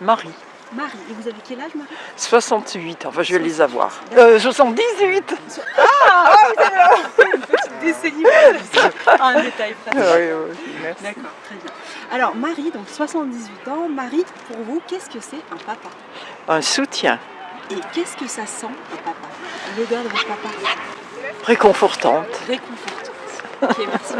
Marie. Marie. Et vous avez quel âge, Marie? 68, enfin je vais les avoir. Euh, 78 Ah, ah vous avez une petite décennie. Un détail Oui, oui, merci. D'accord, très bien. Alors, Marie, donc 78 ans. Marie, pour vous, qu'est-ce que c'est un papa? Un soutien Et qu'est-ce que ça sent, un papa? L'odeur de votre papa? Réconfortante. Réconfortante. Ok, merci.